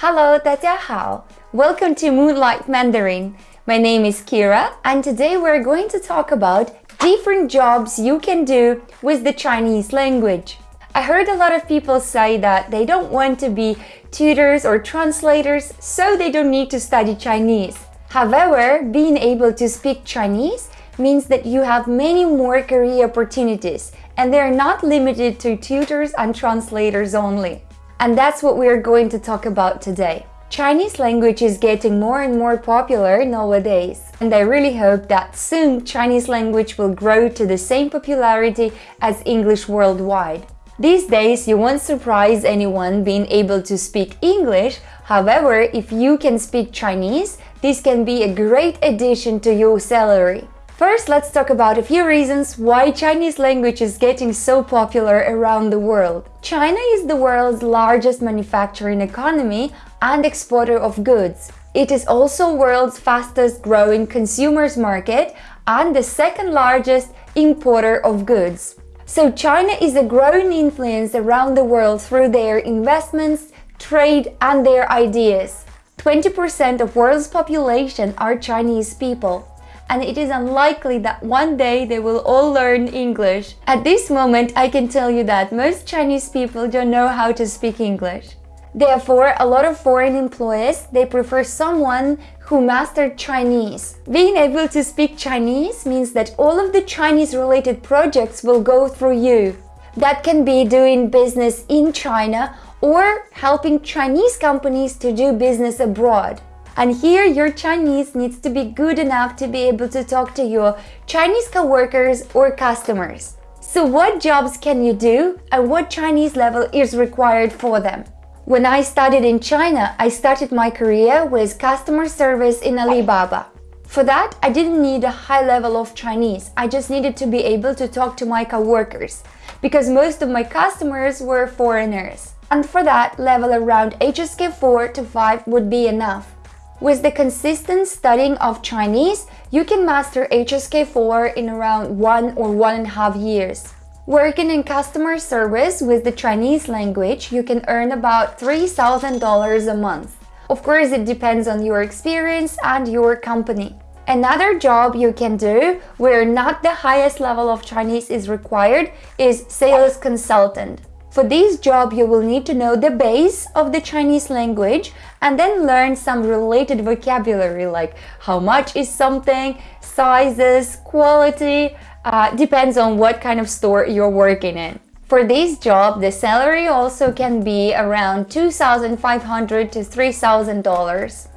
Hello, 大家好. Welcome to Moonlight Mandarin. My name is Kira and today we're going to talk about different jobs you can do with the Chinese language. I heard a lot of people say that they don't want to be tutors or translators, so they don't need to study Chinese. However, being able to speak Chinese means that you have many more career opportunities and they're not limited to tutors and translators only. And that's what we're going to talk about today. Chinese language is getting more and more popular nowadays, and I really hope that soon Chinese language will grow to the same popularity as English worldwide. These days, you won't surprise anyone being able to speak English, however, if you can speak Chinese, this can be a great addition to your salary. First, let's talk about a few reasons why Chinese language is getting so popular around the world. China is the world's largest manufacturing economy and exporter of goods. It is also the world's fastest growing consumers market and the second largest importer of goods. So China is a growing influence around the world through their investments, trade and their ideas. 20% of world's population are Chinese people and it is unlikely that one day they will all learn English. At this moment, I can tell you that most Chinese people don't know how to speak English. Therefore, a lot of foreign employees, they prefer someone who mastered Chinese. Being able to speak Chinese means that all of the Chinese related projects will go through you. That can be doing business in China or helping Chinese companies to do business abroad. And here your Chinese needs to be good enough to be able to talk to your Chinese coworkers or customers. So what jobs can you do and what Chinese level is required for them? When I studied in China, I started my career with customer service in Alibaba. For that, I didn't need a high level of Chinese. I just needed to be able to talk to my coworkers because most of my customers were foreigners. And for that, level around HSK 4 to 5 would be enough. With the consistent studying of Chinese, you can master HSK4 in around one or one and a half years. Working in customer service with the Chinese language, you can earn about $3,000 a month. Of course, it depends on your experience and your company. Another job you can do where not the highest level of Chinese is required is sales consultant. For this job, you will need to know the base of the Chinese language and then learn some related vocabulary like how much is something, sizes, quality, uh, depends on what kind of store you're working in. For this job, the salary also can be around 2,500 to $3,000.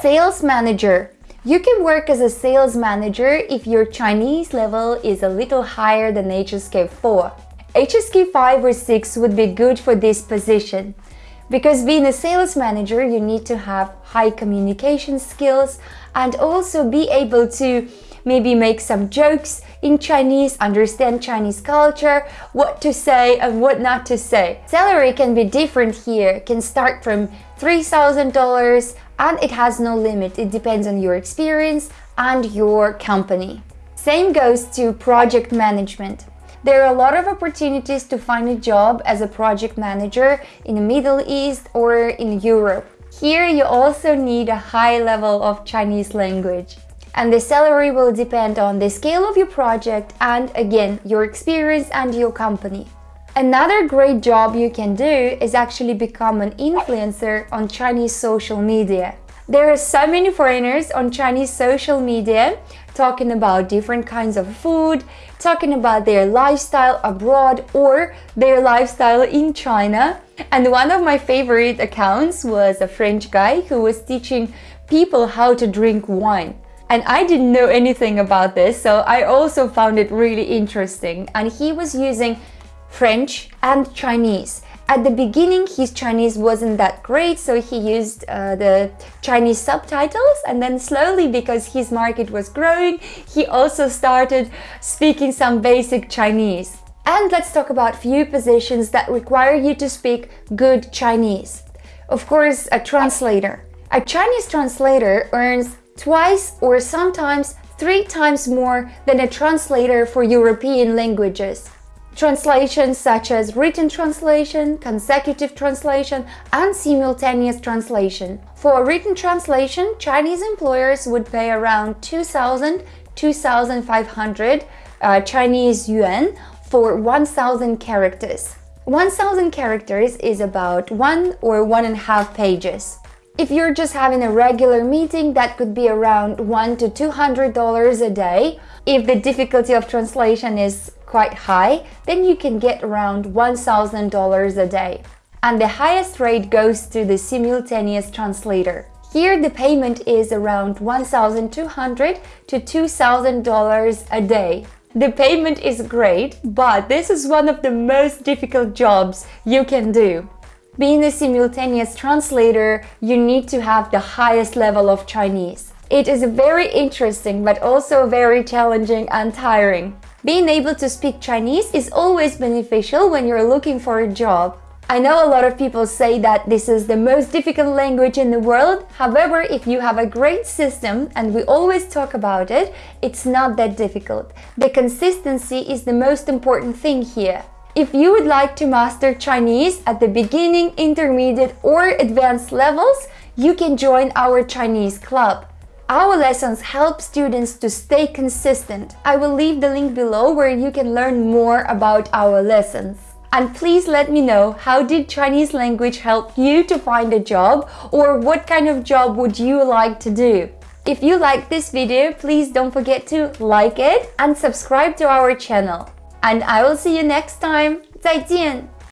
Sales manager. You can work as a sales manager if your Chinese level is a little higher than HSK 4. HSK 5 or 6 would be good for this position because being a sales manager you need to have high communication skills and also be able to maybe make some jokes in Chinese, understand Chinese culture, what to say and what not to say. Salary can be different here, can start from $3,000 and it has no limit. It depends on your experience and your company. Same goes to project management. There are a lot of opportunities to find a job as a project manager in the Middle East or in Europe. Here you also need a high level of Chinese language. And the salary will depend on the scale of your project and again, your experience and your company. Another great job you can do is actually become an influencer on Chinese social media. There are so many foreigners on Chinese social media talking about different kinds of food, talking about their lifestyle abroad or their lifestyle in China. And one of my favorite accounts was a French guy who was teaching people how to drink wine. And I didn't know anything about this, so I also found it really interesting. And he was using French and Chinese at the beginning, his Chinese wasn't that great, so he used uh, the Chinese subtitles and then slowly, because his market was growing, he also started speaking some basic Chinese. And let's talk about few positions that require you to speak good Chinese. Of course, a translator. A Chinese translator earns twice or sometimes three times more than a translator for European languages. Translations such as written translation, consecutive translation, and simultaneous translation. For written translation, Chinese employers would pay around 2,000 2,500 uh, Chinese yuan for 1,000 characters. 1,000 characters is about one or one and a half pages. If you're just having a regular meeting, that could be around one to two hundred dollars a day. If the difficulty of translation is quite high, then you can get around $1,000 a day. And the highest rate goes to the simultaneous translator. Here the payment is around 1,200 to $2,000 a day. The payment is great, but this is one of the most difficult jobs you can do. Being a simultaneous translator, you need to have the highest level of Chinese. It is very interesting, but also very challenging and tiring. Being able to speak Chinese is always beneficial when you're looking for a job. I know a lot of people say that this is the most difficult language in the world. However, if you have a great system, and we always talk about it, it's not that difficult. The consistency is the most important thing here. If you would like to master Chinese at the beginning, intermediate or advanced levels, you can join our Chinese club. Our lessons help students to stay consistent. I will leave the link below where you can learn more about our lessons. And please let me know how did Chinese language help you to find a job or what kind of job would you like to do? If you like this video, please don't forget to like it and subscribe to our channel. And I will see you next time. 再见。